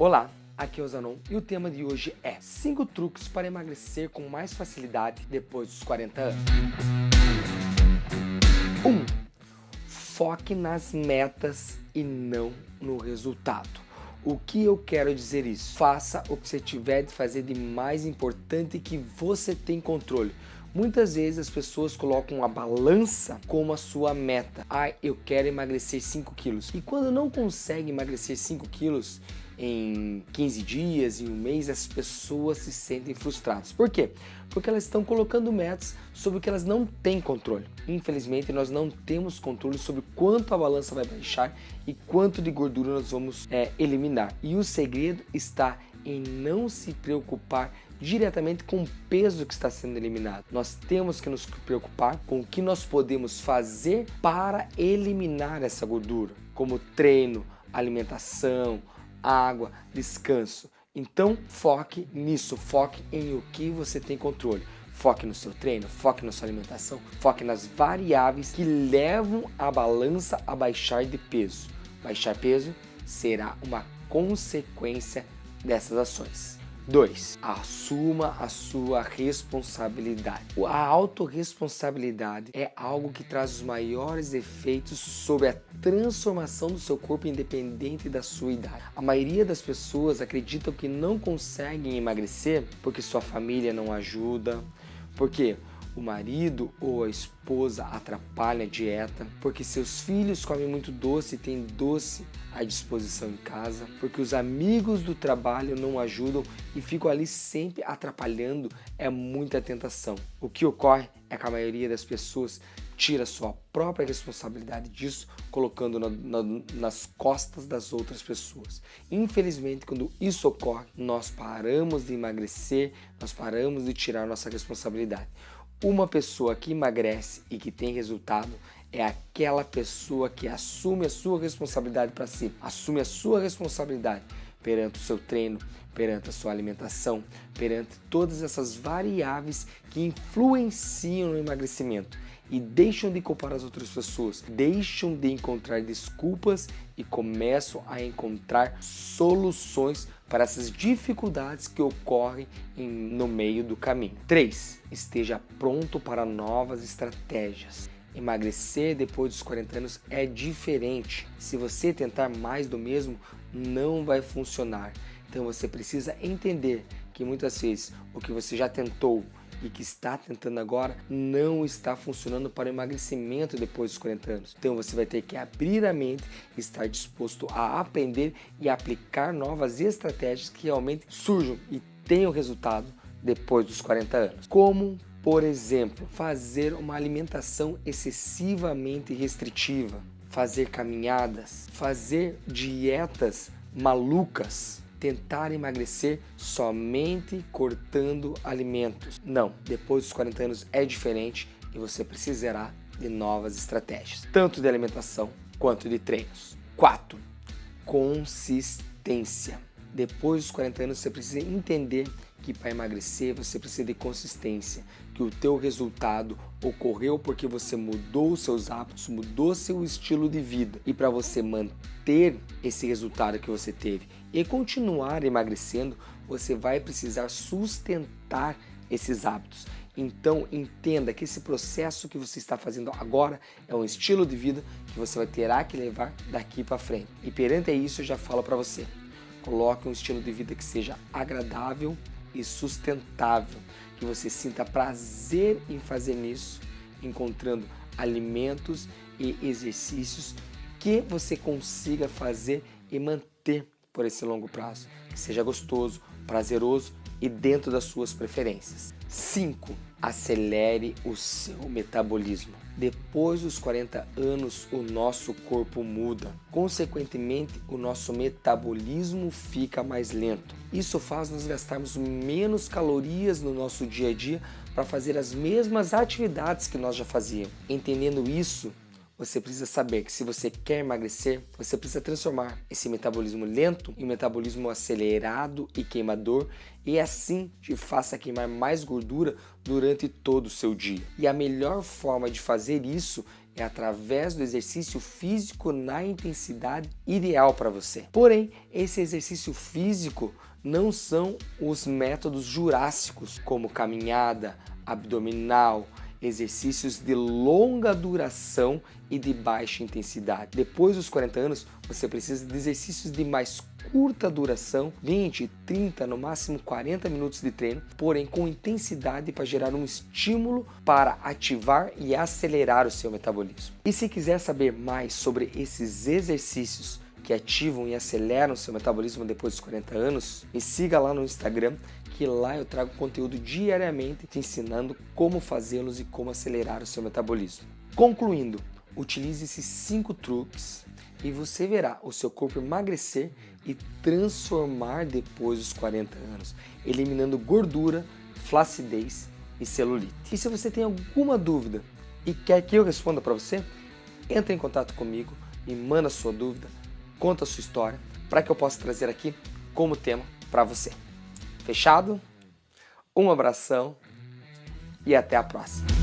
Olá, aqui é o Zanon e o tema de hoje é 5 truques para emagrecer com mais facilidade depois dos 40 anos. 1. Um, foque nas metas e não no resultado. O que eu quero dizer isso? Faça o que você tiver de fazer de mais importante que você tem controle. Muitas vezes as pessoas colocam a balança como a sua meta. Ah, eu quero emagrecer 5 quilos. E quando não consegue emagrecer 5 quilos, em 15 dias, em um mês, as pessoas se sentem frustradas. Por quê? Porque elas estão colocando metas sobre o que elas não têm controle. Infelizmente, nós não temos controle sobre quanto a balança vai baixar e quanto de gordura nós vamos é, eliminar. E o segredo está em não se preocupar diretamente com o peso que está sendo eliminado. Nós temos que nos preocupar com o que nós podemos fazer para eliminar essa gordura, como treino, alimentação, água, descanso. Então foque nisso, foque em o que você tem controle. Foque no seu treino, foque na sua alimentação, foque nas variáveis que levam a balança a baixar de peso. Baixar peso será uma consequência dessas ações. 2. Assuma a sua responsabilidade. A autorresponsabilidade é algo que traz os maiores efeitos sobre a transformação do seu corpo independente da sua idade. A maioria das pessoas acreditam que não conseguem emagrecer porque sua família não ajuda, porque o marido ou a esposa atrapalha a dieta, porque seus filhos comem muito doce e tem doce à disposição em casa, porque os amigos do trabalho não ajudam e ficam ali sempre atrapalhando, é muita tentação. O que ocorre é que a maioria das pessoas tira sua própria responsabilidade disso, colocando na, na, nas costas das outras pessoas. Infelizmente, quando isso ocorre, nós paramos de emagrecer, nós paramos de tirar nossa responsabilidade. Uma pessoa que emagrece e que tem resultado é aquela pessoa que assume a sua responsabilidade para si, assume a sua responsabilidade perante o seu treino, perante a sua alimentação, perante todas essas variáveis que influenciam no emagrecimento e deixam de culpar as outras pessoas, deixam de encontrar desculpas e começam a encontrar soluções para essas dificuldades que ocorrem em, no meio do caminho. 3. Esteja pronto para novas estratégias. Emagrecer depois dos 40 anos é diferente. Se você tentar mais do mesmo, não vai funcionar. Então você precisa entender que muitas vezes o que você já tentou e que está tentando agora não está funcionando para o emagrecimento depois dos 40 anos. Então você vai ter que abrir a mente, estar disposto a aprender e aplicar novas estratégias que realmente surjam e tenham resultado depois dos 40 anos. Como, por exemplo, fazer uma alimentação excessivamente restritiva, fazer caminhadas, fazer dietas malucas, tentar emagrecer somente cortando alimentos. Não, depois dos 40 anos é diferente e você precisará de novas estratégias, tanto de alimentação quanto de treinos. 4. Consistência. Depois dos 40 anos você precisa entender que para emagrecer você precisa de consistência, que o teu resultado ocorreu porque você mudou os seus hábitos, mudou seu estilo de vida. E para você manter esse resultado que você teve e continuar emagrecendo, você vai precisar sustentar esses hábitos. Então entenda que esse processo que você está fazendo agora é um estilo de vida que você vai terá que levar daqui para frente. E perante isso eu já falo para você, coloque um estilo de vida que seja agradável, e sustentável, que você sinta prazer em fazer nisso, encontrando alimentos e exercícios que você consiga fazer e manter por esse longo prazo, que seja gostoso, prazeroso e dentro das suas preferências. 5. Acelere o seu metabolismo. Depois dos 40 anos, o nosso corpo muda. Consequentemente, o nosso metabolismo fica mais lento. Isso faz nós gastarmos menos calorias no nosso dia a dia para fazer as mesmas atividades que nós já fazíamos. Entendendo isso, você precisa saber que se você quer emagrecer, você precisa transformar esse metabolismo lento em metabolismo acelerado e queimador e assim te faça queimar mais gordura durante todo o seu dia. E a melhor forma de fazer isso é através do exercício físico na intensidade ideal para você. Porém, esse exercício físico não são os métodos jurássicos, como caminhada, abdominal, exercícios de longa duração e de baixa intensidade. Depois dos 40 anos, você precisa de exercícios de mais curta duração, 20, 30, no máximo 40 minutos de treino, porém com intensidade para gerar um estímulo para ativar e acelerar o seu metabolismo. E se quiser saber mais sobre esses exercícios que ativam e aceleram seu metabolismo depois dos 40 anos, me siga lá no Instagram que lá eu trago conteúdo diariamente te ensinando como fazê-los e como acelerar o seu metabolismo. Concluindo, utilize esses cinco truques e você verá o seu corpo emagrecer e transformar depois dos 40 anos, eliminando gordura, flacidez e celulite. E se você tem alguma dúvida e quer que eu responda para você, entre em contato comigo, e manda sua dúvida, conta a sua história, para que eu possa trazer aqui como tema para você. Fechado? Um abração e até a próxima.